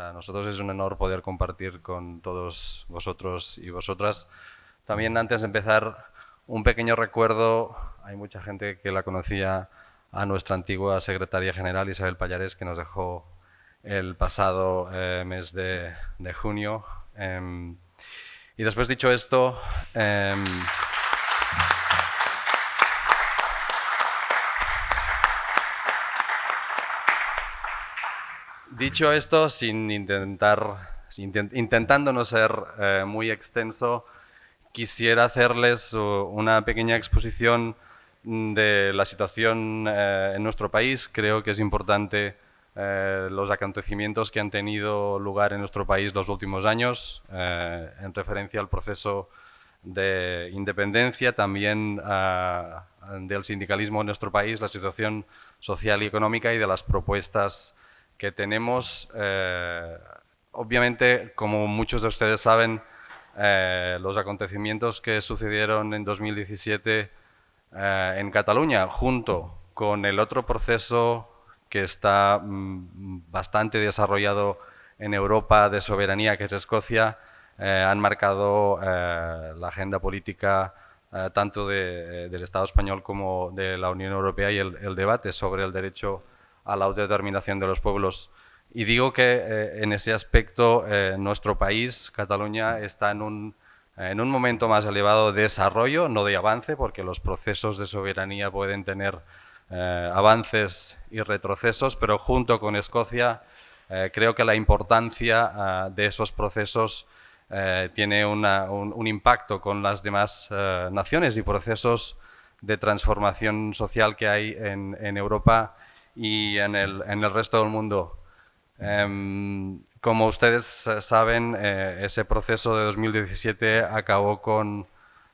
Para nosotros es un honor poder compartir con todos vosotros y vosotras. También antes de empezar, un pequeño recuerdo, hay mucha gente que la conocía a nuestra antigua secretaria general Isabel Payares, que nos dejó el pasado eh, mes de, junio. Em, y después dicho esto, em, Dicho esto, sin intentar, intentando no ser eh, muy extenso, quisiera hacerles una pequeña exposición de la situación eh, en nuestro país. Creo que es importante eh, los acontecimientos que han tenido lugar en nuestro país los últimos años, en referencia al proceso de independencia, también del sindicalismo en nuestro país, la situación social y económica y de las propuestas que tenemos, eh, obviamente, como muchos de ustedes saben, eh, los acontecimientos que sucedieron en 2017 eh, en Cataluña, junto con el otro proceso que está mm, bastante desarrollado en Europa de soberanía, que es Escocia, han marcado la agenda política tanto del Estado español como de la Unión Europea y el debate sobre el derecho a la autodeterminación de los pueblos. Y digo que eh, en ese aspecto eh, nuestro país, Cataluña, está en un, en un momento más elevado de desarrollo, no de avance, porque los procesos de soberanía pueden tener eh, avances y retrocesos, pero junto con Escocia creo que la importancia de esos procesos tiene un, un, impacto con las demás naciones y procesos de transformación social que hay en, en Europa y en el, en el resto del mundo. Em, como ustedes eh, saben, eh, ese proceso de 2017 acabó con,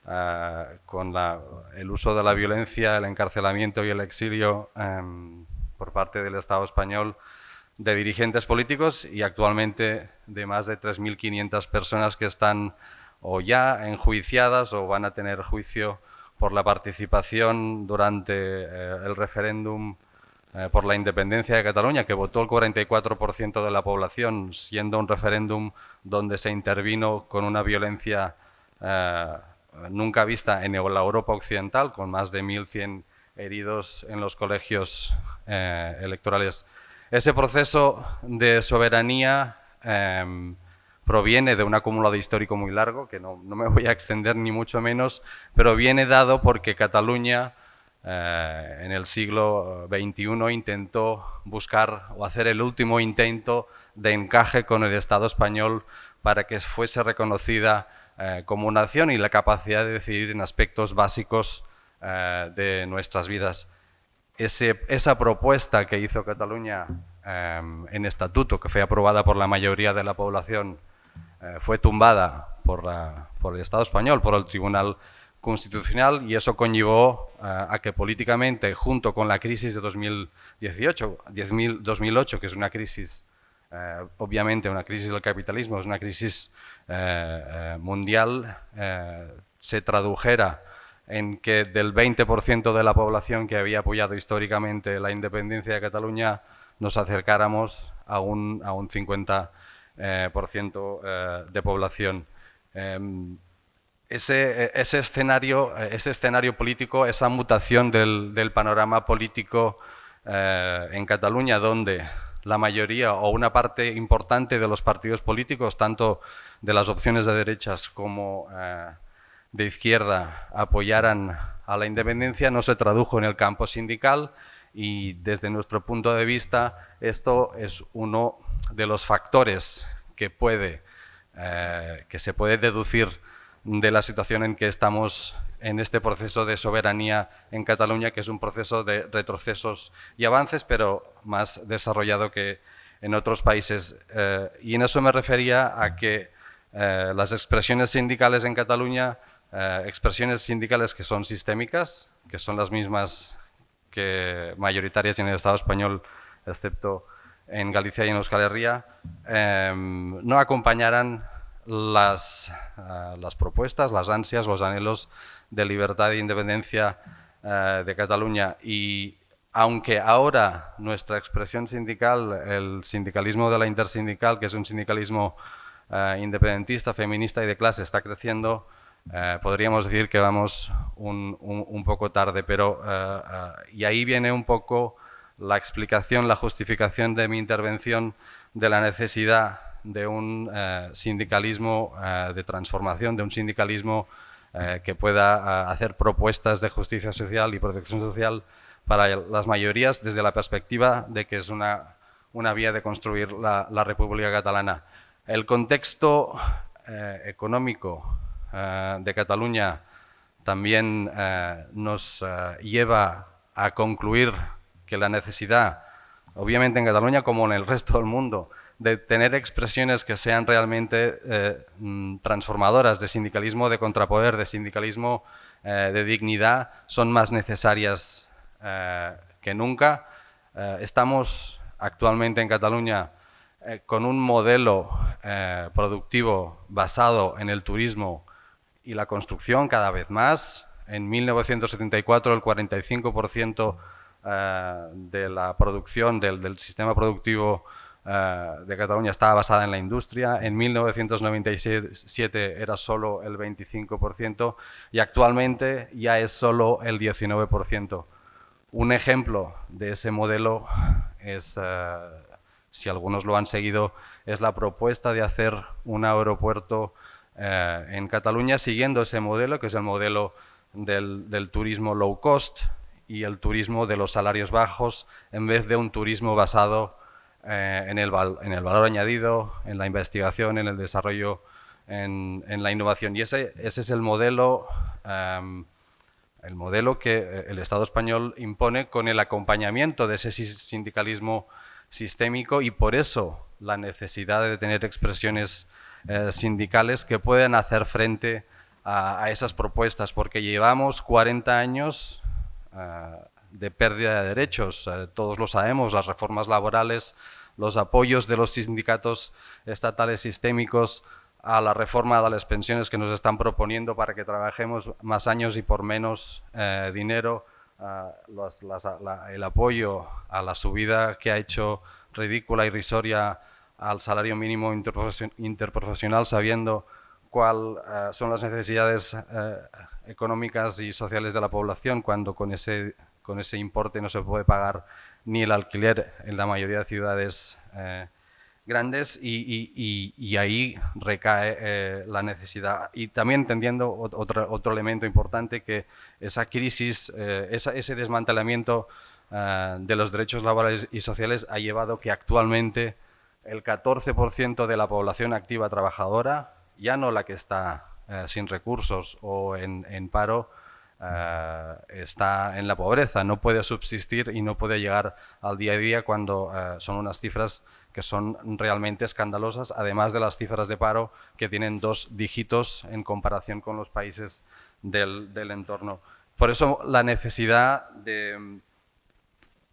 eh, con la, el uso de la violencia, el encarcelamiento y el exilio em, por parte del Estado español de dirigentes políticos y actualmente de más de 3.500 personas que están o ya enjuiciadas o van a tener juicio por la participación durante el referéndum eh, por la independencia de Cataluña, que votó el 44% de la población, siendo un referéndum donde se intervino con una violencia eh, nunca vista en la Europa occidental, con más de 1.100 heridos en los colegios eh, electorales. Ese proceso de soberanía em, proviene de un acumulado histórico muy largo, que no, no, me voy a extender ni mucho menos, pero viene dado porque Cataluña eh, en el siglo XXI intentó buscar o hacer el último intento de encaje con el Estado español para que fuese reconocida eh, como nación y la capacidad de decidir en aspectos básicos eh, de nuestras vidas. esa propuesta que hizo Cataluña en estatuto, que fue aprobada por la mayoría de la población, fue tumbada por, por el Estado español, por el Tribunal constitucional y eso conllevó eh, a que políticamente, junto con la crisis de 2018, 2008, que es una crisis, eh, obviamente una crisis del capitalismo, es una crisis eh, mundial, se tradujera en que del 20% de la población que había apoyado históricamente la independencia de Cataluña nos acercáramos a un, a un 50% de población. Em, ese, ese, escenario, ese escenario político, esa mutación del, del panorama político eh, en Cataluña, donde la mayoría o una parte importante de los partidos políticos, tanto de las opciones de derechas como eh, de izquierda, apoyaran a la independencia, no se tradujo en el campo sindical y desde nuestro punto de vista esto es uno de los factores que, puede, eh, que se puede deducir de la situación en que estamos en este proceso de soberanía en Cataluña, que es un proceso de retrocesos y avances, pero más desarrollado que en otros países. Eh, y en eso me refería a que eh, las expresiones sindicales en Cataluña, eh, expresiones sindicales que son sistémicas, que son las mismas que mayoritarias en el Estado español, excepto en Galicia y en Euskal Herria, no acompañaran las, eh, las propuestas, las ansias, los anhelos de libertad e independencia eh, de Cataluña. Y aunque ahora nuestra expresión sindical, el sindicalismo de la intersindical, que es un sindicalismo eh, independentista, feminista y de clase, está creciendo, podríamos decir que vamos un, poco tarde, pero y ahí viene un poco la explicación, la justificación de mi intervención de la necesidad de un sindicalismo de transformación, de un sindicalismo que pueda hacer propuestas de justicia social y protección social para las mayorías desde la perspectiva de que es una, una vía de construir la, República Catalana. El contexto eh, económico eh, de Cataluña también eh, nos lleva a concluir que la necesidad, obviamente en Cataluña como en el resto del mundo, de tener expresiones que sean realmente mm, transformadoras de sindicalismo de contrapoder, de sindicalismo de dignidad, son más necesarias eh, que nunca. Eh, estamos actualmente en Cataluña eh, con un modelo productivo basado en el turismo y la construcción cada vez más. En 1974 el 45% de la producción del sistema productivo de Cataluña estaba basada en la industria, en 1997 era solo el 25% y actualmente ya es solo el 19%. Un ejemplo de ese modelo es, eh, si algunos lo han seguido, es la propuesta de hacer un aeropuerto eh, en Cataluña siguiendo ese modelo, que es el modelo del, turismo low cost y el turismo de los salarios bajos, en vez de un turismo basado eh, en, el en, el valor añadido, en la investigación, en el desarrollo, en, la innovación. Y ese, ese es el modelo em, el modelo que eh, el Estado español impone con el acompañamiento de ese sindicalismo sistémico y por eso la necesidad de tener expresiones eh, sindicales que puedan hacer frente a, esas propuestas, porque llevamos 40 años eh, de pérdida de derechos, todos lo sabemos, las reformas laborales, los apoyos de los sindicatos estatales sistémicos a la reforma de las pensiones que nos están proponiendo para que trabajemos más años y por menos eh, dinero, el apoyo a la subida que ha hecho ridícula y risoria al salario mínimo interprofesional sabiendo cuáles eh, son las necesidades eh, económicas y sociales de la población cuando con ese, con ese importe no se puede pagar ni el alquiler en la mayoría de ciudades grandes y, ahí recae eh, la necesidad. Y también entendiendo otro, otro elemento importante que esa crisis, eh, ese desmantelamiento eh, de los derechos laborales y sociales ha llevado que actualmente el 14% de la población activa trabajadora, ya no la que está sin recursos o en paro, está en la pobreza, no puede subsistir y no puede llegar al día a día cuando son unas cifras que son realmente escandalosas, además de las cifras de paro que tienen dos dígitos en comparación con los países del, entorno. Por eso la necesidad de,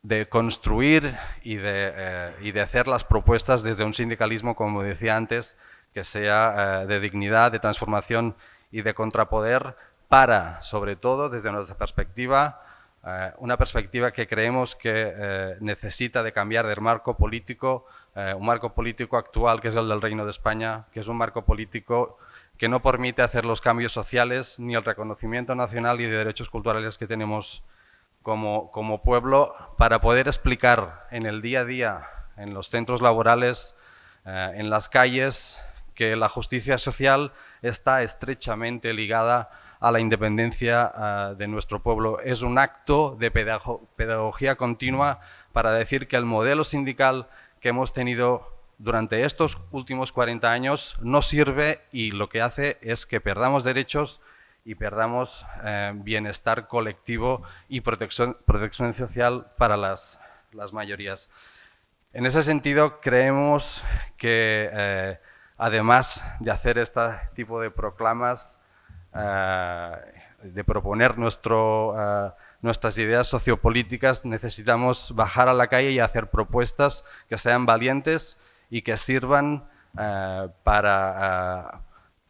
de construir y de, eh, y de, hacer las propuestas desde un sindicalismo, como decía antes, que sea eh, de dignidad, de transformación y de contrapoder para, sobre todo, desde nuestra perspectiva, eh, una perspectiva que creemos que necesita de cambiar del marco político eh, un marco político actual que es el del Reino de España, que es un marco político que no permite hacer los cambios sociales ni el reconocimiento nacional y de derechos culturales que tenemos como, como pueblo para poder explicar en el día a día, en los centros laborales, eh, en las calles, que la justicia social está estrechamente ligada a la independencia eh, de nuestro pueblo. Es un acto de pedagogía continua para decir que el modelo sindical que hemos tenido durante estos últimos 40 años no sirve y lo que hace es que perdamos derechos y perdamos eh, bienestar colectivo y protección, protección social para las, las, mayorías. En ese sentido, creemos que eh, además de hacer este tipo de proclamas, de proponer nuestro nuestras ideas sociopolíticas, necesitamos bajar a la calle y hacer propuestas que sean valientes y que sirvan eh, para eh,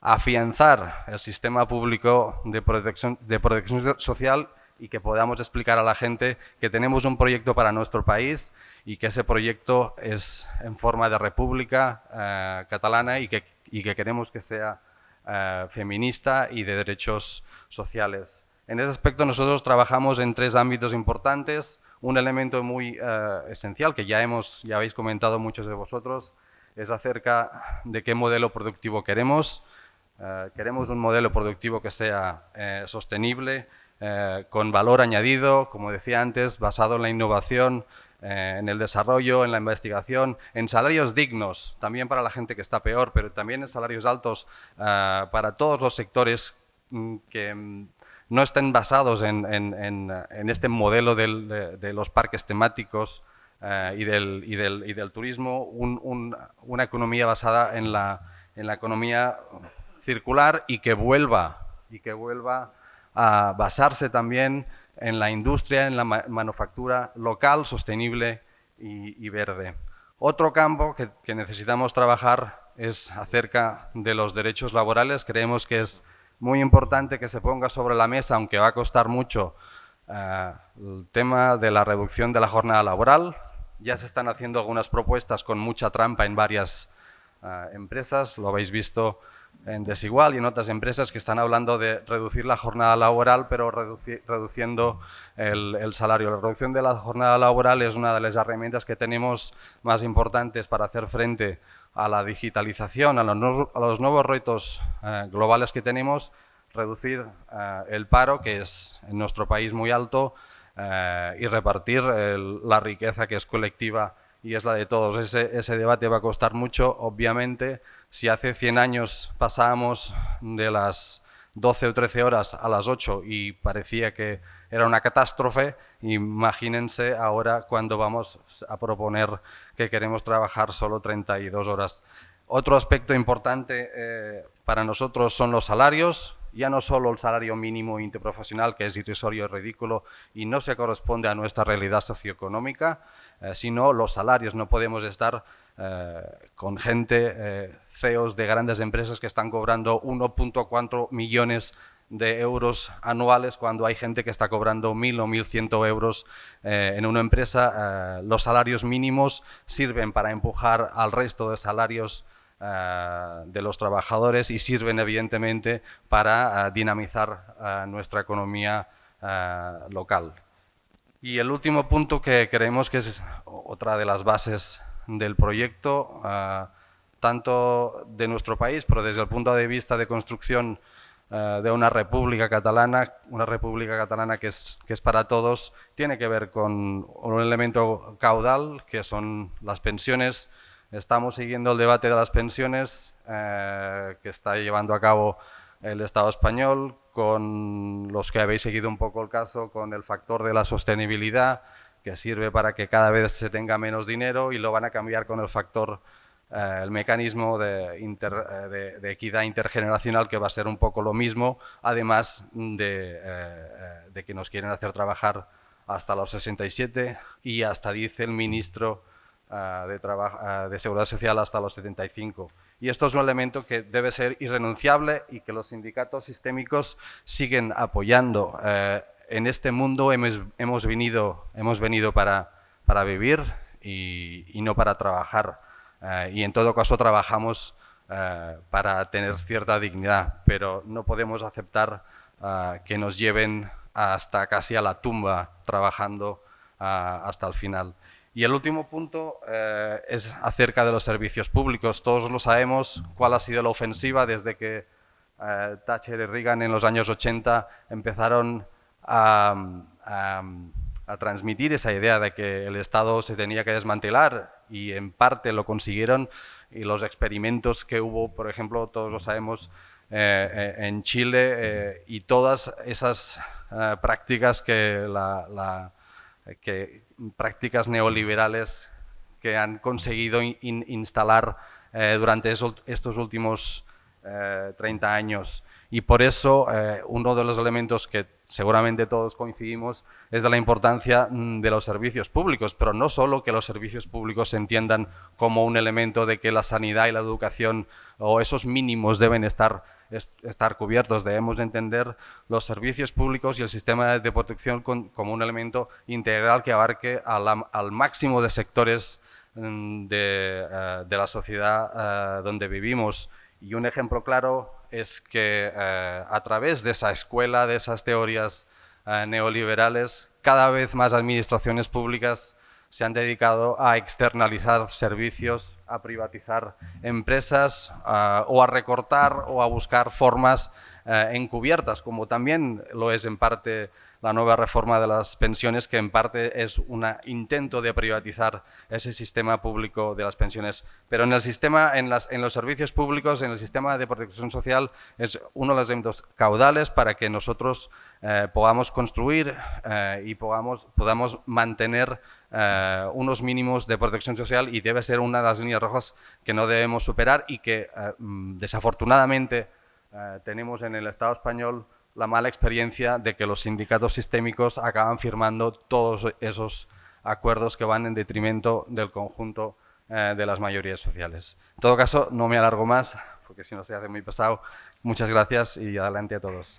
afianzar el sistema público de protección, de protección social y que podamos explicar a la gente que tenemos un proyecto para nuestro país y que ese proyecto es en forma de república eh, catalana y que, y que, queremos que sea eh, feminista y de derechos sociales. En ese aspecto nosotros trabajamos en tres ámbitos importantes. Un elemento muy eh, esencial que ya, hemos, ya habéis comentado muchos de vosotros es acerca de qué modelo productivo queremos. queremos un modelo productivo que sea sostenible, eh, con valor añadido, como decía antes, basado en la innovación, eh, en el desarrollo, en la investigación, en salarios dignos, también para la gente que está peor, pero también en salarios altos eh, para todos los sectores mm, que mm, no estén basados en, este modelo de, los parques temáticos y del, y, del, turismo, una economía basada en la, en la economía circular y que vuelva, y que vuelva a basarse también en la industria, en la manufactura local, sostenible y, verde. Otro campo que, necesitamos trabajar es acerca de los derechos laborales. Creemos que es muy importante que se ponga sobre la mesa, aunque va a costar mucho, eh, el tema de la reducción de la jornada laboral. Ya se están haciendo algunas propuestas con mucha trampa en varias eh, empresas, lo habéis visto en Desigual y en otras empresas que están hablando de reducir la jornada laboral, pero reduciendo el, salario. La reducción de la jornada laboral es una de las herramientas que tenemos más importantes para hacer frente a la digitalización, a los, nuevos retos eh, globales que tenemos, reducir eh, el paro, que es en nuestro país muy alto, eh, y repartir la riqueza que es colectiva y es la de todos. Ese, debate va a costar mucho, obviamente, si hace 100 años pasábamos de las 12 o 13 horas a las 8 y parecía que era una catástrofe, imagínense ahora cuando vamos a proponer que queremos trabajar solo 32 horas. Otro aspecto importante eh, para nosotros son los salarios, ya no solo el salario mínimo interprofesional, que es irrisorio y ridículo y no se corresponde a nuestra realidad socioeconómica, eh, sino los salarios. No podemos estar eh, con gente, eh, CEOs de grandes empresas que están cobrando 1.4 millones de euros anuales cuando hay gente que está cobrando 1.000 o 1.100 euros en una empresa. los salarios mínimos sirven para empujar al resto de salarios de los trabajadores y sirven evidentemente para dinamizar nuestra economía local. Y el último punto que creemos que es otra de las bases del proyecto, tanto de nuestro país, pero desde el punto de vista de construcción de una república catalana, una república catalana que es, que es para todos, tiene que ver con un elemento caudal, que son las pensiones. Estamos siguiendo el debate de las pensiones eh, que está llevando a cabo el Estado español, con los que habéis seguido un poco el caso, con el factor de la sostenibilidad, que sirve para que cada vez se tenga menos dinero y lo van a cambiar con el factor, eh, el mecanismo de, eh, de, equidad intergeneracional que va a ser un poco lo mismo, además de, de que nos quieren hacer trabajar hasta los 67 y hasta dice el ministro de, de Seguridad Social hasta los 75. Y esto es un elemento que debe ser irrenunciable y que los sindicatos sistémicos siguen apoyando en este mundo hemos, hemos, venido, hemos venido para, para vivir y, y, no para trabajar. Eh, y en todo caso trabajamos eh, para tener cierta dignidad, pero no podemos aceptar eh, que nos lleven hasta casi a la tumba trabajando hasta el final. Y el último punto es acerca de los servicios públicos. Todos lo sabemos cuál ha sido la ofensiva desde que Thatcher y Reagan en los años 80 empezaron a, transmitir esa idea de que el Estado se tenía que desmantelar y en parte lo consiguieron y los experimentos que hubo, por ejemplo, todos lo sabemos, eh, eh, en Chile eh, y todas esas prácticas que prácticas neoliberales que han conseguido instalar durante estos últimos 30 años. Y por eso uno de los elementos que seguramente todos coincidimos, es de la importancia mm, de los servicios públicos, pero no solo que los servicios públicos se entiendan como un elemento de que la sanidad y la educación o esos mínimos deben estar estar cubiertos. Debemos entender los servicios públicos y el sistema de protección como un elemento integral que abarque al, máximo de sectores mm, de, de la sociedad donde vivimos. Y un ejemplo claro es que eh, a través de esa escuela, de esas teorías eh, neoliberales, cada vez más administraciones públicas se han dedicado a externalizar servicios, a privatizar empresas eh, o a recortar o a buscar formas encubiertas, como también lo es en parte la nueva reforma de las pensiones, que en parte es un intento de privatizar ese sistema público de las pensiones. Pero en el sistema, en, las, en los servicios públicos, en el sistema de protección social, es uno de los elementos caudales para que nosotros eh, podamos construir eh, y podamos, podamos mantener eh, unos mínimos de protección social y debe ser una de las líneas rojas que no debemos superar y que mm, desafortunadamente tenemos en el Estado español la mala experiencia de que los sindicatos sistémicos acaban firmando todos esos acuerdos que van en detrimento del conjunto eh, de las mayorías sociales. En todo caso, no me alargo más, porque si no se hace muy pesado. Muchas gracias y adelante a todos.